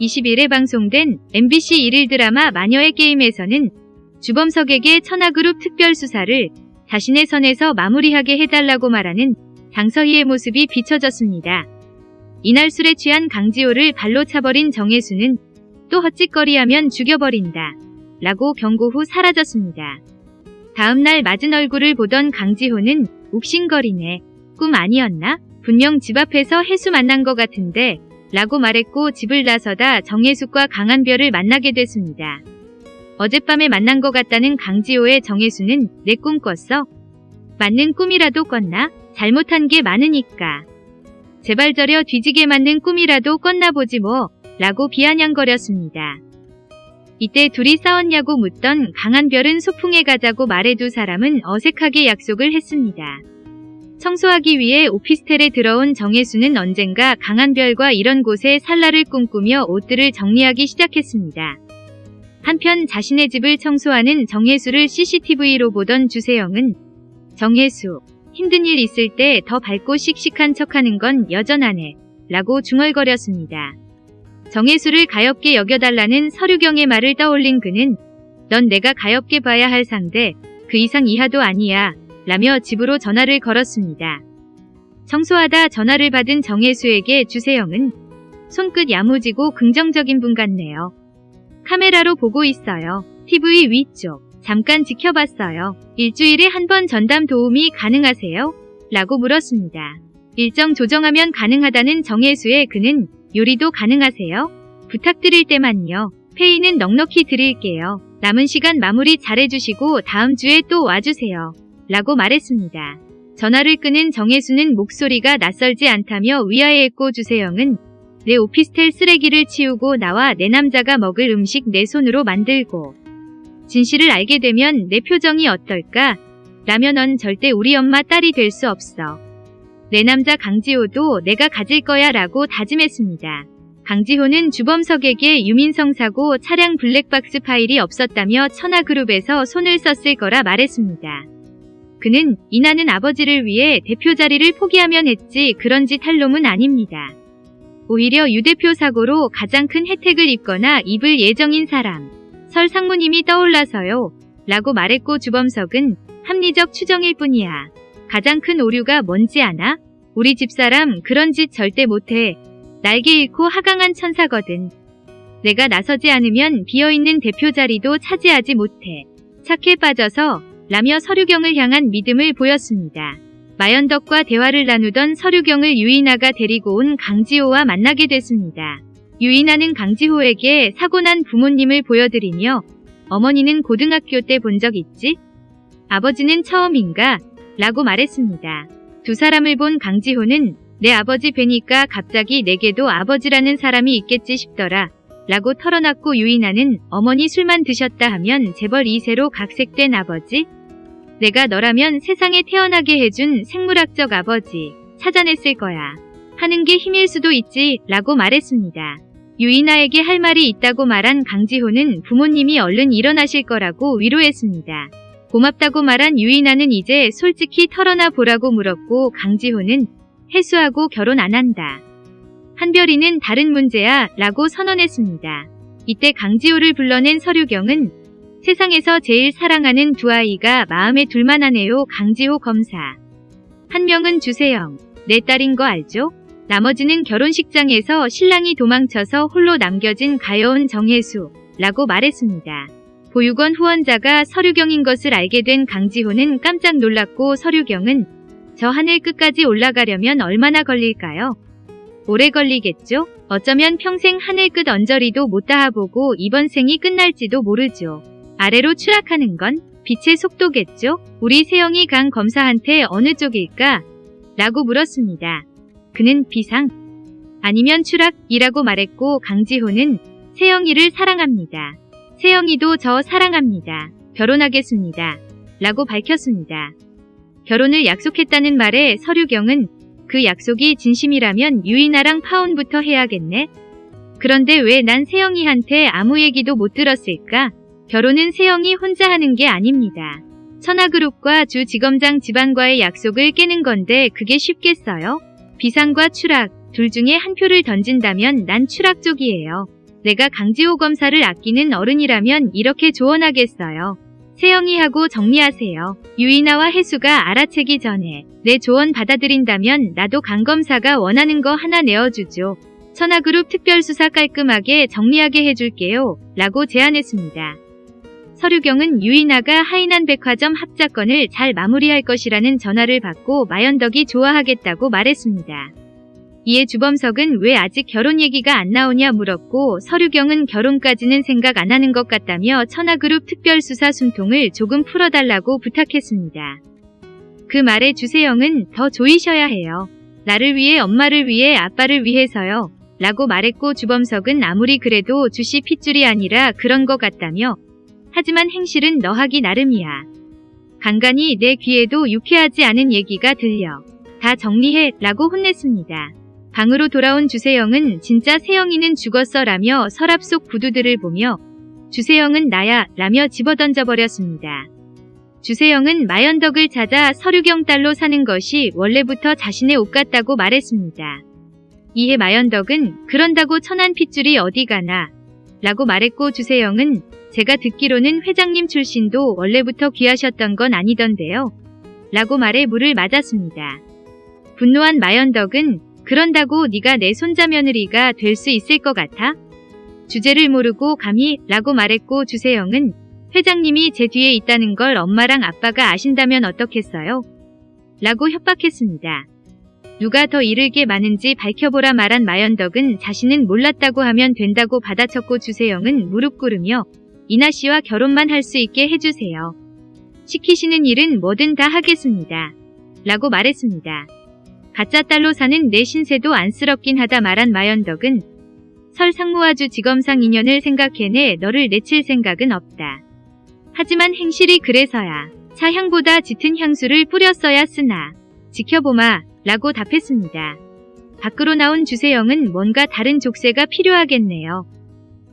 21일에 방송된 MBC 1일 드라마 마녀의 게임에서는 주범석에게 천하그룹 특별수사를 자신의 선에서 마무리하게 해달라고 말하는 장서희의 모습이 비춰졌습니다. 이날 술에 취한 강지호를 발로 차버린 정혜수는 또 헛짓거리하면 죽여버린다. 라고 경고 후 사라졌습니다. 다음날 맞은 얼굴을 보던 강지호는 욱신거리네. 꿈 아니었나? 분명 집 앞에서 해수 만난 것 같은데 라고 말했고 집을 나서다 정혜숙과 강한별을 만나게 됐습니다. 어젯밤에 만난 것 같다는 강지호의 정혜수는 내 꿈 꿨어? 맞는 꿈이라도 꿨나? 잘못한 게 많으니까. 제발 저려 뒤지게 맞는 꿈이라도 꿨나 보지 뭐 라고 비아냥거렸습니다. 이때 둘이 싸웠냐고 묻던 강한별은 소풍에 가자고 말해 두 사람은 어색하게 약속을 했습니다. 청소하기 위해 오피스텔에 들어온 정혜수는 언젠가 강한별과 이런 곳에 살라를 꿈꾸며 옷들을 정리하기 시작했습니다. 한편 자신의 집을 청소하는 정혜수를 CCTV로 보던 주세영은 정혜수, 힘든 일 있을 때 더 밝고 씩씩한 척하는 건 여전하네 라고 중얼거렸습니다. 정혜수를 가엽게 여겨달라는 서류경의 말을 떠올린 그는 넌 내가 가엽게 봐야 할 상대 그 이상 이하도 아니야 라며 집으로 전화를 걸었습니다. 청소하다 전화를 받은 정혜수에게 주세영은 손끝 야무지고 긍정적인 분 같네요. 카메라로 보고 있어요. TV 위쪽. 잠깐 지켜봤어요. 일주일에 한 번 전담 도움이 가능하세요? 라고 물었습니다. 일정 조정하면 가능하다는 정혜수의 그는 요리도 가능하세요? 부탁드릴 때만요. 페이는 넉넉히 드릴게요. 남은 시간 마무리 잘해주시고 다음 주에 또 와주세요. 라고 말했습니다. 전화를 끄는 정혜수는 목소리가 낯설지 않다며 위아래했고 주세영은 내 오피스텔 쓰레기를 치우고 나와 내 남자가 먹을 음식 내 손으로 만들고 진실을 알게 되면 내 표정이 어떨까? 라면 넌 절대 우리 엄마 딸이 될 수 없어. 내 남자 강지호도 내가 가질 거야 라고 다짐했습니다. 강지호는 주범석에게 유민성 사고 차량 블랙박스 파일이 없었다며 천하그룹에서 손을 썼을 거라 말했습니다. 그는 이나는 아버지를 위해 대표 자리를 포기하면 했지 그런 짓 할 놈은 아닙니다. 오히려 유 대표 사고로 가장 큰 혜택을 입거나 입을 예정인 사람. 설 상무님이 떠올라서요. 라고 말했고 주범석은 합리적 추정일 뿐이야. 가장 큰 오류가 뭔지 아나? 우리 집사람 그런 짓 절대 못해. 날개 잃고 하강한 천사거든. 내가 나서지 않으면 비어있는 대표 자리도 차지하지 못해. 착해 빠져서 라며 서류경을 향한 믿음을 보였습니다. 마연덕과 대화를 나누던 서류경을 유인아가 데리고 온 강지호와 만나게 됐습니다. 유인아는 강지호에게 사고난 부모님을 보여드리며 어머니는 고등학교 때 본 적 있지? 아버지는 처음인가? 라고 말했습니다. 두 사람을 본 강지호는 내 아버지 뵈니까 갑자기 내게도 아버지라는 사람이 있겠지 싶더라. 라고 털어놨고 유인아는 어머니 술만 드셨다 하면 재벌 2세로 각색된 아버지? 내가 너라면 세상에 태어나게 해준 생물학적 아버지 찾아냈을 거야. 하는 게 힘일 수도 있지 라고 말했습니다. 유인아에게 할 말이 있다고 말한 강지호는 부모님이 얼른 일어나실 거라고 위로했습니다. 고맙다고 말한 유인아는 이제 솔직히 털어놔 보라고 물었고 강지호는 해수하고 결혼 안 한다. 한별이는 다른 문제야 라고 선언했습니다. 이때 강지호를 불러낸 서류경은 세상에서 제일 사랑하는 두 아이가 마음에 둘만 하네요 강지호 검사. 한 명은 주세영, 내 딸인 거 알죠? 나머지는 결혼식장에서 신랑이 도망쳐서 홀로 남겨진 가여운 정혜수 라고 말했습니다. 보육원 후원자가 서류경인 것을 알게 된 강지호는 깜짝 놀랐고 서류경은 저 하늘 끝까지 올라가려면 얼마나 걸릴까요? 오래 걸리겠죠? 어쩌면 평생 하늘 끝 언저리도 못 닿아보고 이번 생이 끝날지도 모르죠. 아래로 추락하는 건 빛의 속도겠죠? 우리 세영이 강 검사한테 어느 쪽일까? 라고 물었습니다. 그는 비상 아니면 추락이라고 말했고 강지호는 세영이를 사랑합니다. 세영이도 저 사랑합니다. 결혼하겠습니다. 라고 밝혔습니다. 결혼을 약속했다는 말에 서류경은 그 약속이 진심이라면 유인아랑 파혼부터 해야겠네. 그런데 왜 난 세영이한테 아무 얘기도 못 들었을까? 결혼은 세영이 혼자 하는 게 아닙니다. 천하그룹과 주지검장 집안과의 약속을 깨는 건데 그게 쉽겠어요? 비상과 추락 둘 중에 한 표를 던진다면 난 추락 쪽이에요. 내가 강지호 검사를 아끼는 어른이라면 이렇게 조언하겠어요. 세영이하고 정리하세요. 유이나와 혜수가 알아채기 전에 내 조언 받아들인다면 나도 강 검사가 원하는 거 하나 내어주죠. 천하그룹 특별수사 깔끔하게 정리하게 해줄게요. 라고 제안했습니다. 서류경은 유이나가 하이난 백화점 합작건을 잘 마무리할 것이라는 전화를 받고 마연덕이 좋아하겠다고 말했습니다. 이에 주범석은 왜 아직 결혼 얘기가 안 나오냐 물었고 서류경은 결혼까지는 생각 안 하는 것 같다며 천하그룹 특별수사 숨통을 조금 풀어달라고 부탁했습니다. 그 말에 주세영은 더 조이셔야 해요. 나를 위해 엄마를 위해 아빠를 위해서요. 라고 말했고 주범석은 아무리 그래도 주씨 핏줄이 아니라 그런 것 같다며 하지만 행실은 너 하기 나름이야. 간간히 내 귀에도 유쾌하지 않은 얘기가 들려. 다 정리해 라고 혼냈습니다. 방으로 돌아온 주세영은 진짜 세영이는 죽었어 라며 서랍 속 구두들을 보며 주세영은 나야 라며 집어던져버렸습니다. 주세영은 마연덕을 찾아 서류경 딸로 사는 것이 원래부터 자신의 옷 같다고 말했습니다. 이에 마연덕은 그런다고 천안 핏줄이 어디 가나 라고 말했고 주세영은 제가 듣기로는 회장님 출신도 원래부터 귀하셨던 건 아니던데요. 라고 말해 물을 맞았습니다. 분노한 마연덕은 그런다고 네가 내 손자 며느리가 될 수 있을 것 같아? 주제를 모르고 감히 라고 말했고 주세영은 회장님이 제 뒤에 있다는 걸 엄마랑 아빠가 아신다면 어떻겠어요? 라고 협박했습니다. 누가 더 이를 게 많은지 밝혀보라 말한 마연덕은 자신은 몰랐다고 하면 된다고 받아쳤고 주세영은 무릎 꿇으며 이나 씨와 결혼만 할 수 있게 해주세요. 시키시는 일은 뭐든 다 하겠습니다. 라고 말했습니다. 가짜 딸로 사는 내 신세도 안쓰럽긴 하다 말한 마연덕은 설 상무와주 지검상 인연을 생각해내 너를 내칠 생각은 없다. 하지만 행실이 그래서야 차향보다 짙은 향수를 뿌렸어야 쓰나 지켜보마 라고 답했습니다. 밖으로 나온 주세영은 뭔가 다른 족쇄가 필요하겠네요.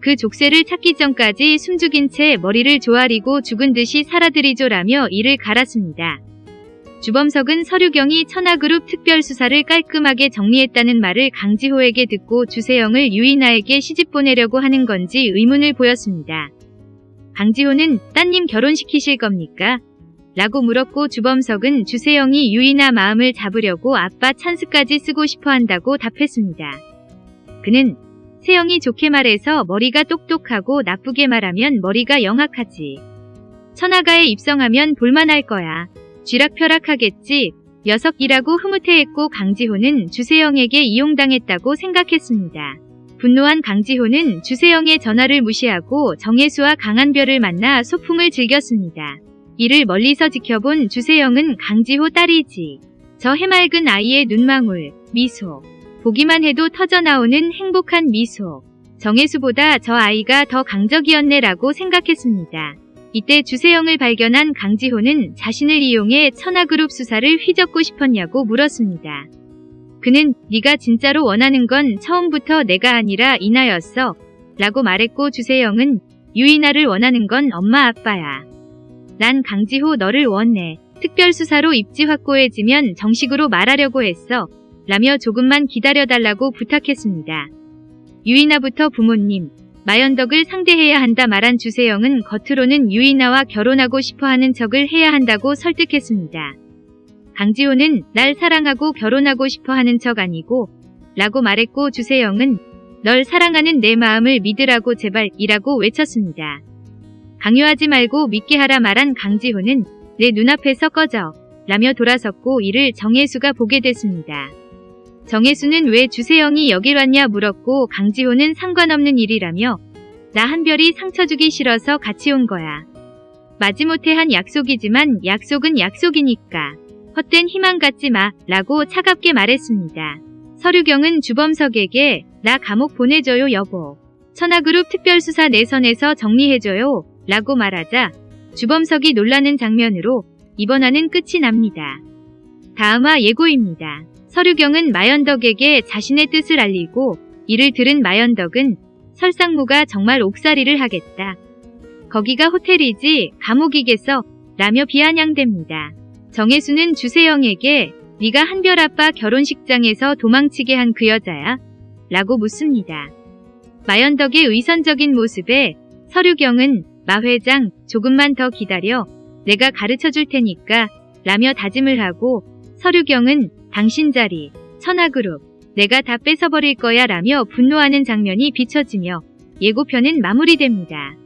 그 족쇄를 찾기 전까지 숨죽인 채 머리를 조아리고 죽은 듯이 살아들이죠라며 이를 갈았습니다. 주범석은 서류경이 천하그룹 특별수사를 깔끔하게 정리했다는 말을 강지호에게 듣고 주세영을 유이나에게 시집 보내려고 하는 건지 의문을 보였습니다. 강지호는 따님 결혼시키실 겁니까? 라고 물었고 주범석은 주세영이 유이나 마음을 잡으려고 아빠 찬스까지 쓰고 싶어 한다고 답했습니다. 그는 세영이 좋게 말해서 머리가 똑똑하고 나쁘게 말하면 머리가 영악하지. 천하가에 입성하면 볼만할 거야. 쥐락펴락하겠지. 녀석이라고 흐뭇해했고 강지호는 주세영에게 이용당했다고 생각했습니다. 분노한 강지호는 주세영의 전화를 무시하고 정혜수와 강한별을 만나 소풍을 즐겼습니다. 이를 멀리서 지켜본 주세영은 강지호 딸이지. 저 해맑은 아이의 눈망울, 미소. 보기만 해도 터져나오는 행복한 미소. 정혜수보다 저 아이가 더 강적이었네라고 생각했습니다. 이때 주세영을 발견한 강지호는 자신을 이용해 천하그룹 수사를 휘젓고 싶었냐고 물었습니다. 그는 네가 진짜로 원하는 건 처음부터 내가 아니라 이나였어. 라고 말했고 주세영은 유이나를 원하는 건 엄마 아빠야. 난 강지호 너를 원해. 특별수사로 입지 확고해지면 정식으로 말하려고 했어. 라며 조금만 기다려달라고 부탁했습니다. 유이나부터 부모님, 마연덕을 상대해야 한다 말한 주세영은 겉으로는 유이나와 결혼하고 싶어하는 척을 해야 한다고 설득했습니다. 강지호는 날 사랑하고 결혼하고 싶어하는 척 아니고 라고 말했고 주세영은 널 사랑하는 내 마음을 믿으라고 제발 이라고 외쳤습니다. 강요하지 말고 믿게 하라 말한 강지호는 내 눈앞에서 꺼져 라며 돌아섰고 이를 정혜수가 보게 됐습니다. 정혜수는 왜 주세영이 여길 왔냐 물었고 강지호는 상관없는 일이라며 나 한별이 상처 주기 싫어서 같이 온 거야. 마지못해 한 약속이지만 약속은 약속이니까 헛된 희망 갖지 마 라고 차갑게 말했습니다. 서류경은 주범석에게 나 감옥 보내줘요 여보. 천하그룹 특별수사 내선에서 정리해줘요 라고 말하자 주범석이 놀라는 장면으로 이번화는 끝이 납니다. 다음화 예고입니다. 서류경은 마연덕에게 자신의 뜻을 알리고 이를 들은 마연덕은 설상무가 정말 옥살이를 하겠다. 거기가 호텔이지 감옥이겠어 라며 비아냥댑니다. 정혜수는 주세영에게 네가 한별 아빠 결혼식장에서 도망치게 한 그 여자야? 라고 묻습니다. 마연덕의 의선적인 모습에 서류경은 마 회장 조금만 더 기다려 내가 가르쳐 줄 테니까 라며 다짐을 하고 서류경은 당신 자리 천하그룹 내가 다 뺏어버릴 거야 라며 분노하는 장면이 비춰지며 예고편은 마무리됩니다.